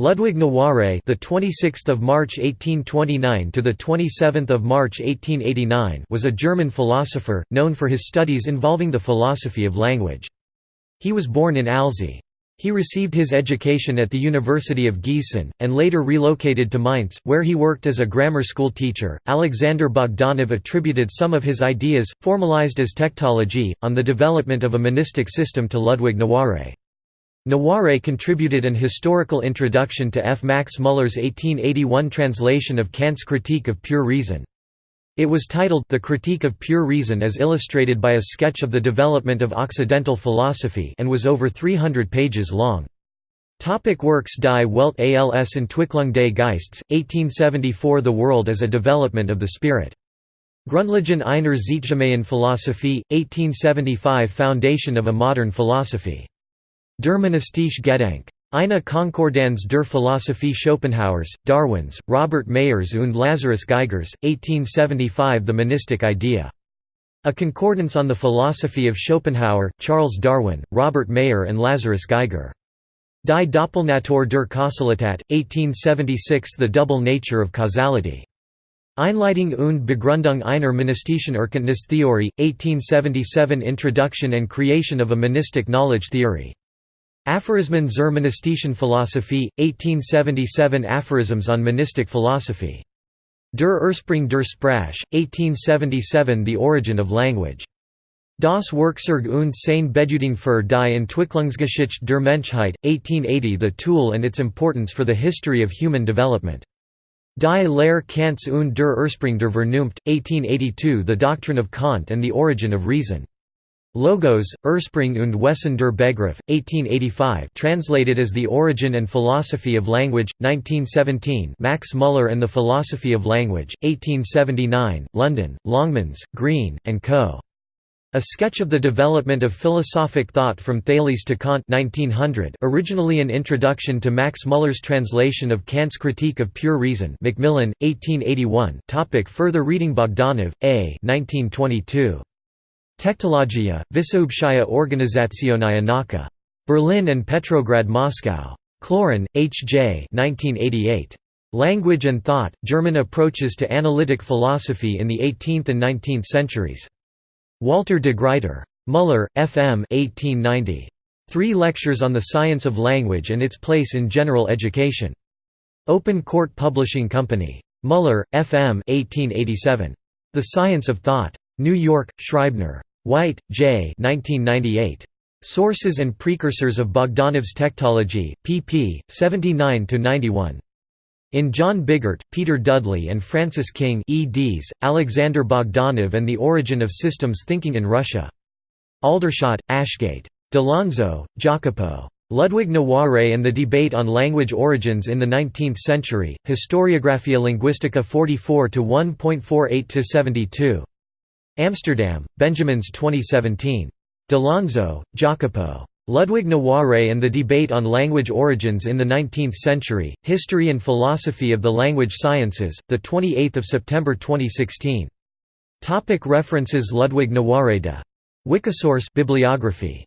Ludwig Noiré, the 26th of March 1829 to the 27th of March 1889, was a German philosopher known for his studies involving the philosophy of language. He was born in Alzey. He received his education at the University of Gießen, and later relocated to Mainz, where he worked as a grammar school teacher. Alexander Bogdanov attributed some of his ideas, formalized as tectology, on the development of a monistic system to Ludwig Noiré. Noiré contributed an historical introduction to F. Max Muller's 1881 translation of Kant's Critique of Pure Reason. It was titled The Critique of Pure Reason as illustrated by a sketch of the development of Occidental philosophy and was over 300 pages long. Topic works Die Welt als Entwicklung des Geistes, 1874 The World as a Development of the Spirit. Grundlagen einer Zeitgemäßen Philosophie, 1875 Foundation of a Modern Philosophy. Der monistische Gedanke. Eine Konkordanz der Philosophie Schopenhauers, Darwins, Robert Mayers und Lazarus Geigers, 1875 The Monistic Idea. A Concordance on the Philosophy of Schopenhauer, Charles Darwin, Robert Mayer and Lazarus Geiger. Die Doppelnatur der Kausalität, 1876 The Double Nature of Causality. Einleitung und Begründung einer monistischen Erkenntnistheorie, 1877 Introduction and creation of a monistic knowledge theory. Aphorismen zur monistischen Philosophie, 1877 Aphorisms on Monistic Philosophy. Der Ursprung der Sprache, 1877 The Origin of Language. Das Werkzeug und seine Bedeutung für die Entwicklungsgeschichte der Menschheit, 1880 The Tool and its importance for the history of human development. Die Lehre Kants und der Ursprung der Vernunft, 1882 The Doctrine of Kant and the Origin of Reason. Logos, Ursprung und Wesen der Begriff, 1885 translated as The Origin and Philosophy of Language, 1917 Max Muller and the Philosophy of Language, 1879, London, Longmans, Green, and Co. A sketch of the development of philosophic thought from Thales to Kant 1900 originally an introduction to Max Muller's translation of Kant's Critique of Pure Reason Macmillan, 1881 topic Further reading Bogdanov, A. 1922. Tektologia, Wysoobshaya Organizationaya Nauka. Berlin and Petrograd Moscow. Cloeren, H. J. 1988. Language and Thought, German Approaches to Analytic Philosophy in the 18th and 19th Centuries. Walter de Gruyter. Muller, F. M. 1890. Three Lectures on the Science of Language and its Place in General Education. Open Court Publishing Company. Muller, F. M. 1887. The Science of Thought. New York, Scribner. White, J. 1998. Sources and Precursors of Bogdanov's Tectology, pp. 79–91. In John Biggart, Peter Dudley and Francis King eds, Alexander Bogdanov and the Origin of Systems Thinking in Russia. Aldershot, Ashgate. D'Alonzo, Jacopo. Ludwig Noiré and the Debate on Language Origins in the Nineteenth Century, Historiographia Linguistica 44 1.48–72. Amsterdam, Benjamins 2017. D'Alonzo, Jacopo. Ludwig Noiré and the Debate on Language Origins in the Nineteenth Century, History and Philosophy of the Language Sciences, 28 September 2016. Topic references Ludwig Noiré de. Wikisource bibliography